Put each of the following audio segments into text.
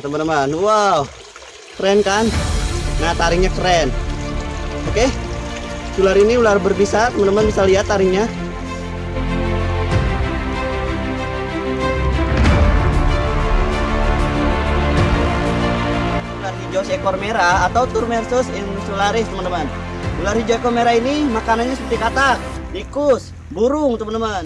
teman-teman. Wow, keren kan? Nah, taringnya keren. Oke, ular ini ular berbisa, teman-teman bisa lihat taringnya. Ular hijau seekor merah atau Turmersus insularis, teman-teman. Ular hijau ekor merah ini makanannya seperti katak, tikus, burung, teman-teman.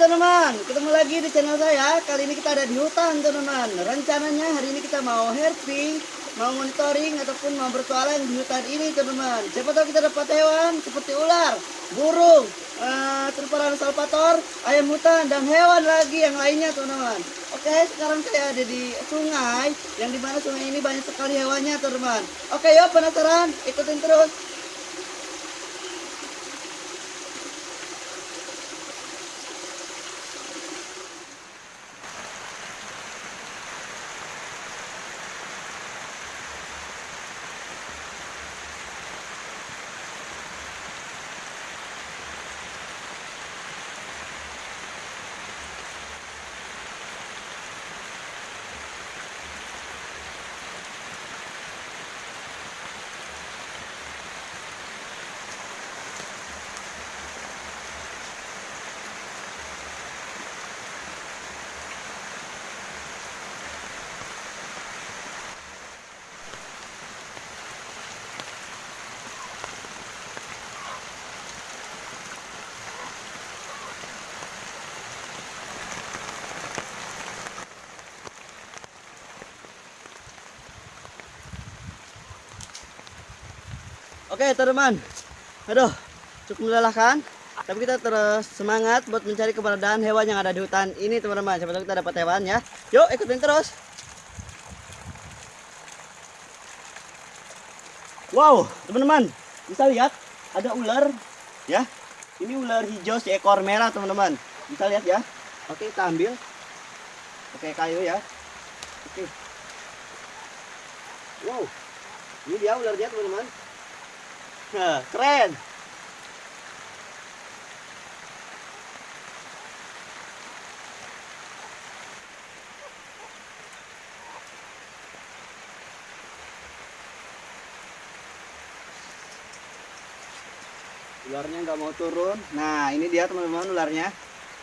Teman-teman, ketemu lagi di channel saya. Kali ini kita ada di hutan teman-teman. Rencananya hari ini kita mau herping, mau monitoring ataupun mau bertualang di hutan ini teman-teman. Siapa tahu kita dapat hewan seperti ular, burung, uh, terparan salvator, ayam hutan dan hewan lagi yang lainnya teman-teman. Oke, sekarang saya ada di sungai yang di mana sungai ini banyak sekali hewannya teman-teman. Oke, yuk penasaran? Ikutin terus. Oke teman-teman, aduh cukup melelahkan. Tapi kita terus semangat buat mencari keberadaan hewan yang ada di hutan ini teman-teman. Tahu kita dapat hewan ya. Yuk ikutin terus. Wow teman-teman, bisa lihat ada ular ya. Ini ular hijau seekor merah teman-teman. Bisa lihat ya. Oke kita ambil. Oke kayu ya. Oke. Wow, ini dia ularnya teman-teman. Nah, keren. Ularnya nggak mau turun. Nah, ini dia teman-teman ularnya.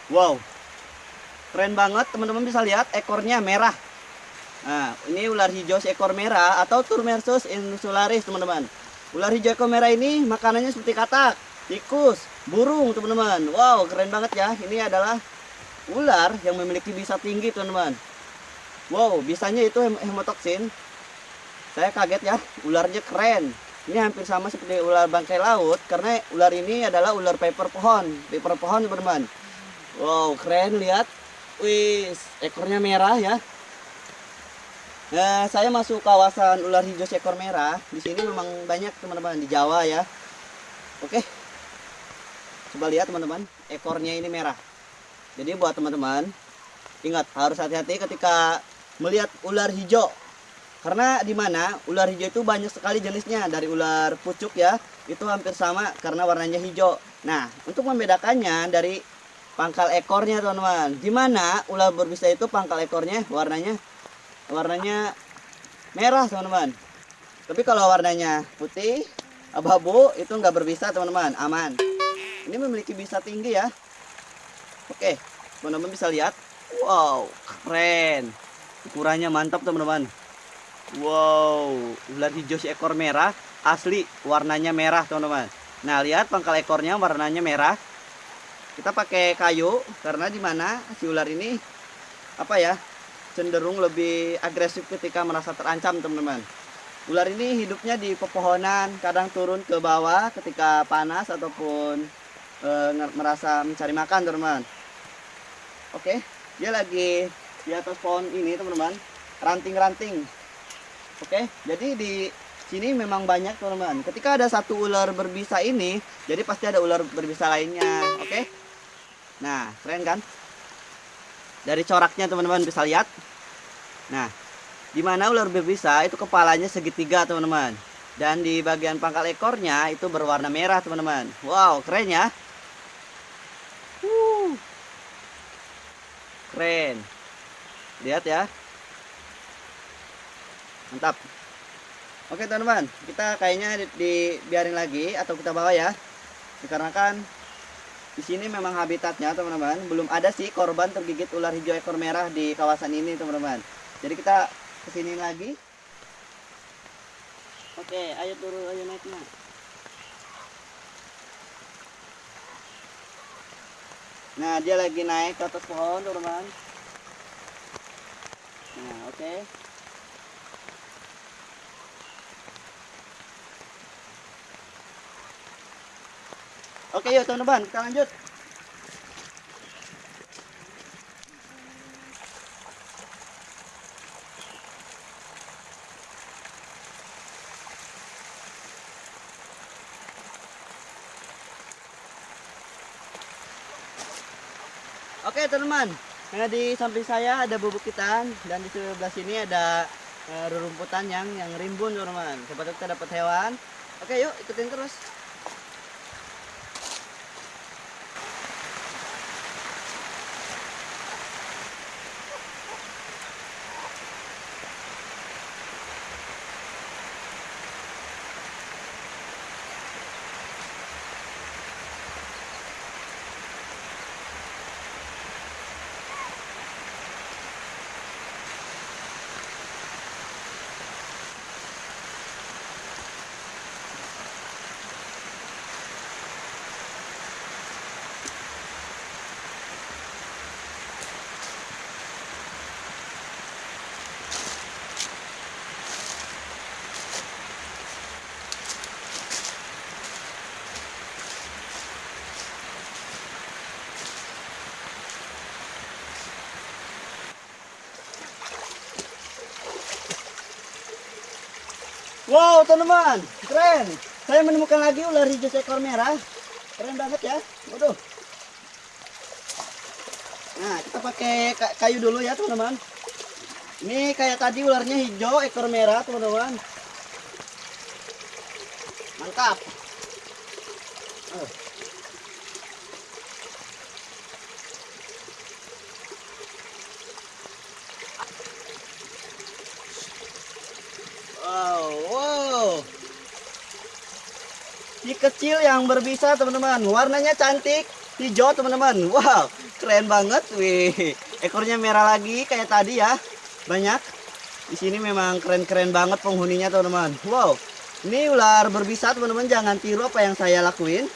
Wow, keren banget teman-teman bisa lihat ekornya merah. Nah, ini ular hijau seekor merah atau Turmersus insularis teman-teman. Ular hijau merah ini makanannya seperti katak, tikus, burung teman-teman. Wow keren banget ya. Ini adalah ular yang memiliki bisa tinggi teman-teman. Wow bisanya itu hem hemotoksin. Saya kaget ya. Ularnya keren. Ini hampir sama seperti ular bangkai laut karena ular ini adalah ular paper pohon. Paper pohon teman-teman. Wow keren lihat. Wih ekornya merah ya. Nah, saya masuk kawasan ular hijau seekor merah. Di sini memang banyak teman-teman di Jawa ya. Oke. Coba lihat teman-teman, ekornya ini merah. Jadi buat teman-teman, ingat harus hati-hati ketika melihat ular hijau. Karena di mana ular hijau itu banyak sekali jenisnya dari ular pucuk ya, itu hampir sama karena warnanya hijau. Nah, untuk membedakannya dari pangkal ekornya teman-teman. Di mana ular berbisa itu pangkal ekornya warnanya warnanya merah teman-teman. Tapi kalau warnanya putih abu-abu itu nggak berbisa teman-teman. Aman. Ini memiliki bisa tinggi ya. Oke teman-teman bisa lihat. Wow keren. Ukurannya mantap teman-teman. Wow ular hijau seekor merah. Asli warnanya merah teman-teman. Nah lihat pangkal ekornya warnanya merah. Kita pakai kayu karena di mana si ular ini apa ya cenderung lebih agresif ketika merasa terancam teman-teman. Ular ini hidupnya di pepohonan kadang turun ke bawah ketika panas ataupun e, merasa mencari makan teman-teman. Oke dia lagi di atas pohon ini teman-teman. Ranting-ranting. Oke jadi di sini memang banyak teman-teman. Ketika ada satu ular berbisa ini jadi pasti ada ular berbisa lainnya. Oke? Nah, keren kan? Dari coraknya teman-teman bisa lihat. Nah, di mana ular berbisa itu kepalanya segitiga teman-teman. Dan di bagian pangkal ekornya itu berwarna merah teman-teman. Wow, keren ya. Wuh. Keren. Lihat ya. Mantap. Oke teman-teman, kita kayaknya di- dibiarin lagi atau kita bawa ya. Dikarenakan di sini memang habitatnya teman-teman, belum ada sih korban tergigit ular hijau ekor merah di kawasan ini teman-teman. Jadi kita ke sini lagi. Oke, ayo turun, ayo naiknya. Nah, dia lagi naik ke atas pohon teman-teman. Nah, oke. Oke yuk teman-teman kita lanjut. Oke teman-teman, nah, di samping saya ada bubukitan dan di sebelah sini ada eh, rerumputan yang yang rimbun teman-teman. Siapa kita dapat hewan. Oke yuk ikutin terus. Wow, teman-teman, keren. Saya menemukan lagi ular hijau seekor merah. Keren banget ya. Waduh. Nah, kita pakai ka- kayu dulu ya, teman-teman. Ini kayak tadi ularnya hijau, ekor merah, teman-teman. Mantap. Oh. Wow, wow. Si kecil yang berbisa teman-teman, warnanya cantik, hijau teman-teman. Wow, keren banget. Wih, ekornya merah lagi kayak tadi ya. Banyak. Di sini memang keren-keren banget penghuninya teman-teman. Wow, ini ular berbisa teman-teman. Jangan tiru apa yang saya lakuin.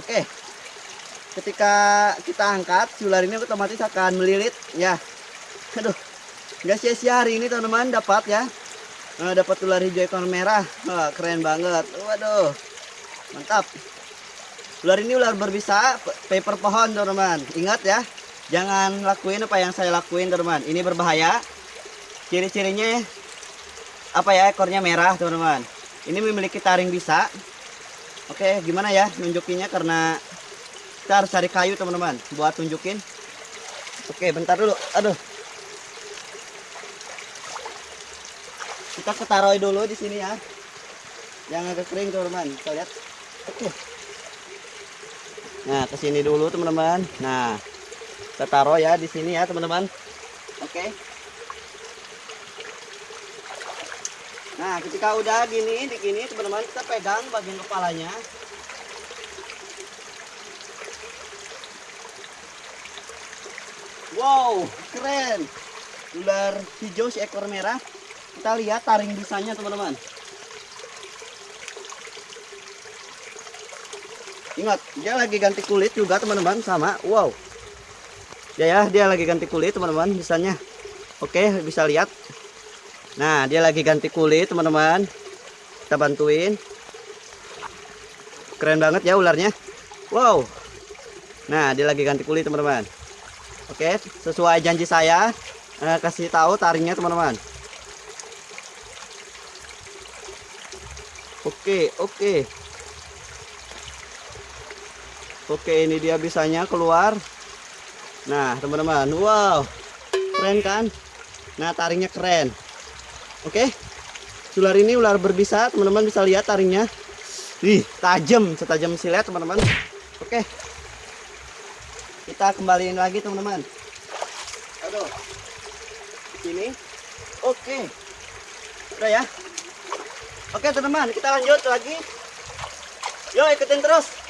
Oke. Ketika kita angkat, si ular ini otomatis akan melilit. Ya. Aduh, nggak sia-sia hari ini teman-teman dapat ya. Nah, dapat ular hijau ekor merah. Wah, keren banget. Waduh. Mantap. Ular ini ular berbisa pe- paper pohon, teman-teman. Ingat ya. Jangan lakuin apa yang saya lakuin, teman-teman. Ini berbahaya. Ciri-cirinya apa ya? Ekornya merah, teman-teman. Ini memiliki taring bisa. Oke, gimana ya nunjukinnya karena kita harus cari kayu, teman-teman, buat tunjukin. Oke, bentar dulu. Aduh. kita ketaruh dulu di sini ya yang agak kering teman-teman kita lihat nah ke sini dulu teman-teman. Nah kita taruh ya di sini ya teman-teman. Oke. Nah ketika udah gini di gini teman-teman kita pegang bagian kepalanya. Wow keren. Ular hijau si ekor merah. Kita lihat taring bisanya teman-teman ingat dia lagi ganti kulit juga teman-teman sama. Wow. Ya ya dia lagi ganti kulit teman-teman bisanya. Oke bisa lihat. Nah dia lagi ganti kulit teman-teman. Kita bantuin. Keren banget ya ularnya. Wow. Nah dia lagi ganti kulit teman-teman. Oke sesuai janji saya eh, kasih tahu taringnya teman-teman. Oke, oke. Oke, ini dia bisanya keluar. Nah, teman-teman, wow, keren kan? Nah, taringnya keren. Oke, ular ini ular berbisa, teman-teman bisa lihat taringnya. Wih, tajam, setajam silet, teman-teman. Oke, kita kembaliin lagi, teman-teman. Aduh, sini. Oke, udah ya. Oke, teman-teman, kita lanjut lagi. Yo, ikutin terus.